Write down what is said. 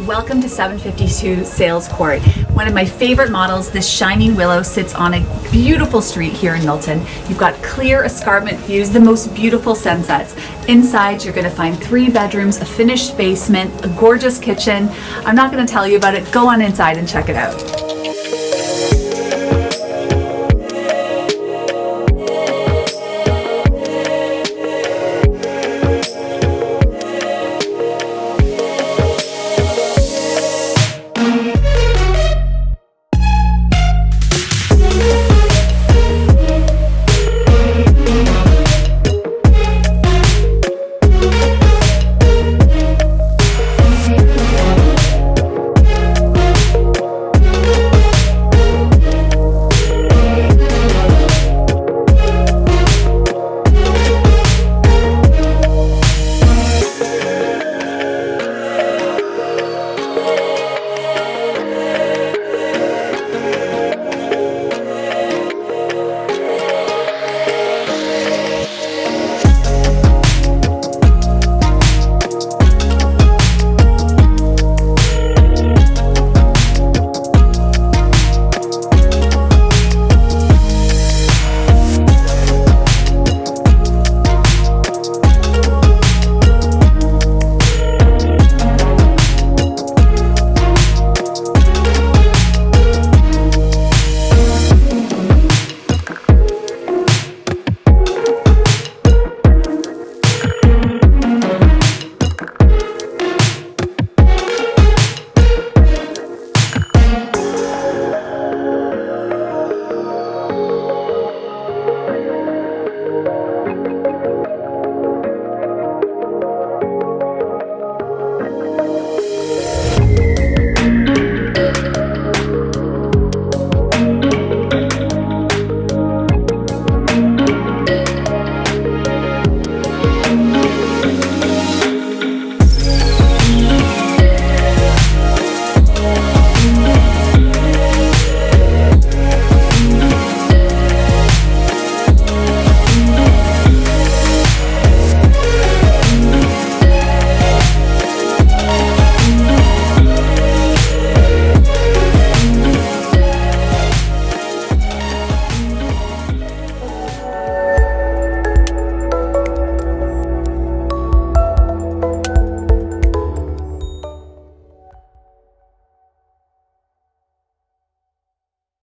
Welcome to 752 Sales Court. One of my favorite models, this Shining Willow, sits on a beautiful street here in Milton. You've got clear escarpment views, the most beautiful sunsets. Inside, you're going to find three bedrooms, a finished basement, a gorgeous kitchen. I'm not going to tell you about it. Go on inside and check it out.